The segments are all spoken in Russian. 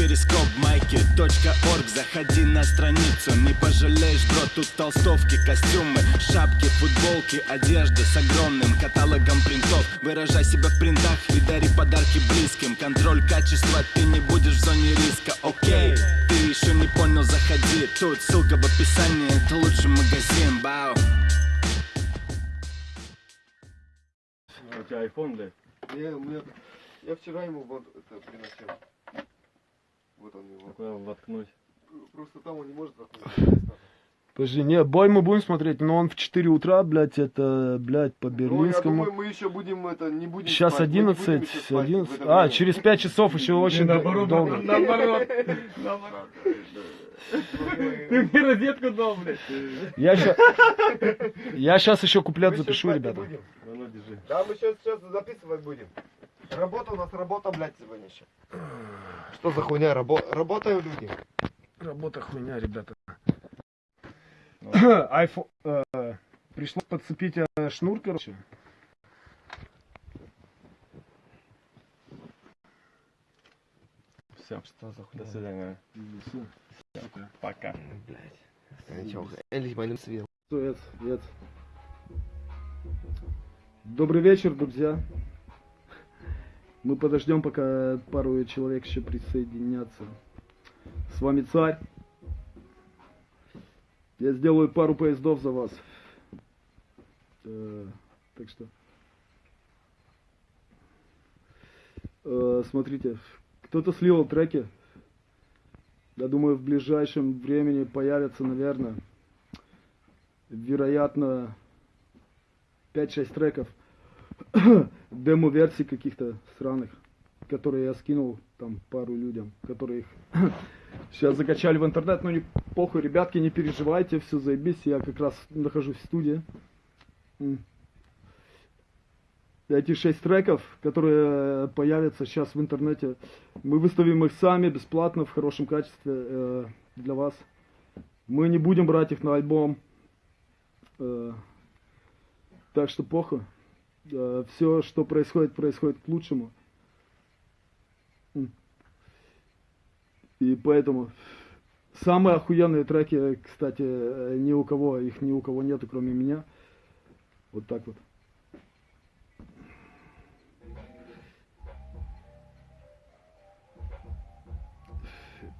перископ майки .орг. Заходи на страницу, не пожалеешь, бро Тут толстовки, костюмы, шапки, футболки Одежда с огромным каталогом принтов. Выражай себя в принтах и дари подарки близким. Контроль качества, ты не будешь в зоне риска, окей Ты еще не понял, заходи. Тут ссылка в описании, это лучший магазин, бау. У тебя iPhone, блядь? Не, у меня... Я вчера ему вот это приносил. Вот он его. Куда воткнуть? Просто там он не может заходить. Подожди, не, бой мы будем смотреть, но он в 4 утра, блядь, это, блядь, по Ну, я Берлинскому. думаю, мы еще будем это, не будем Сейчас спать. Мы не будем 11, еще спать в 11. это А, время. через 5 часов еще очень наоборот, долго. наоборот, наоборот. Ты мне розетку дал, блядь. Я сейчас, я сейчас еще куплет запишу, ребята. ну, держи. Да, мы сейчас, сейчас записывать будем. Работа у нас, работа, блядь, сегодня еще. Что за хуйня? Рабо... Работают люди. Работа хуйня, ребята. Айфон, э, пришлось подцепить э, шнур, короче. Все, что за хуйня? До свидания. Пока. Ничего, endlich meinem свет. Привет, привет. Добрый вечер, друзья. Мы подождем, пока пару человек еще присоединятся. С вами царь. Я сделаю пару поездов за вас. Э, так что... Э, смотрите, кто-то слил треки. Я думаю, в ближайшем времени появятся, наверное, вероятно, 5-6 треков демо-версий каких-то странных, которые я скинул там пару людям, которые их сейчас закачали в интернет, но не похуй, ребятки, не переживайте, все заебись, я как раз нахожусь в студии. Эти шесть треков, которые появятся сейчас в интернете, мы выставим их сами бесплатно в хорошем качестве э, для вас. Мы не будем брать их на альбом. Э, так что похуй. Все, что происходит, происходит к лучшему. И поэтому самые охуенные треки, кстати, э, ни у кого, их ни у кого нету, кроме меня. Вот так вот.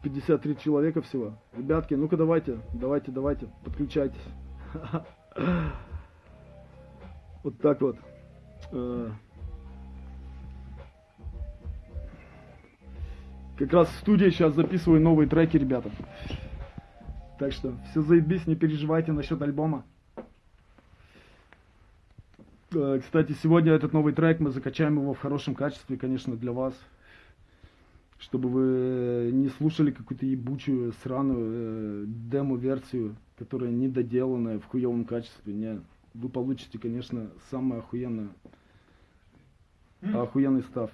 Пятьдесят три человека всего. Ребятки, ну-ка давайте, давайте, давайте, подключайтесь. Вот так вот. Э, Как раз в студии сейчас записываю новые треки, ребята. Так что все заебись, не переживайте насчет альбома. Э, Кстати, сегодня этот новый трек мы закачаем его в хорошем качестве, конечно, для вас. Чтобы вы не слушали какую-то ебучую, сраную э, демо-версию, которая недоделанная в хуевом качестве. Не, вы получите, конечно, самое охуенное. Охуенный став.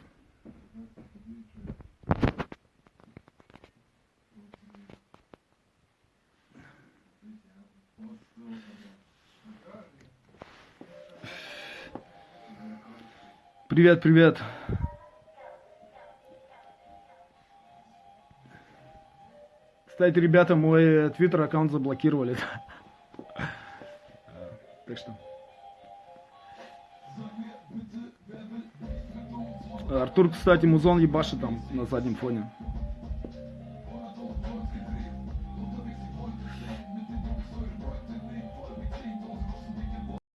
Привет, привет. Кстати, ребята, мой твиттер аккаунт заблокировали. Так что. Артур, кстати, музон ебашит там на заднем фоне.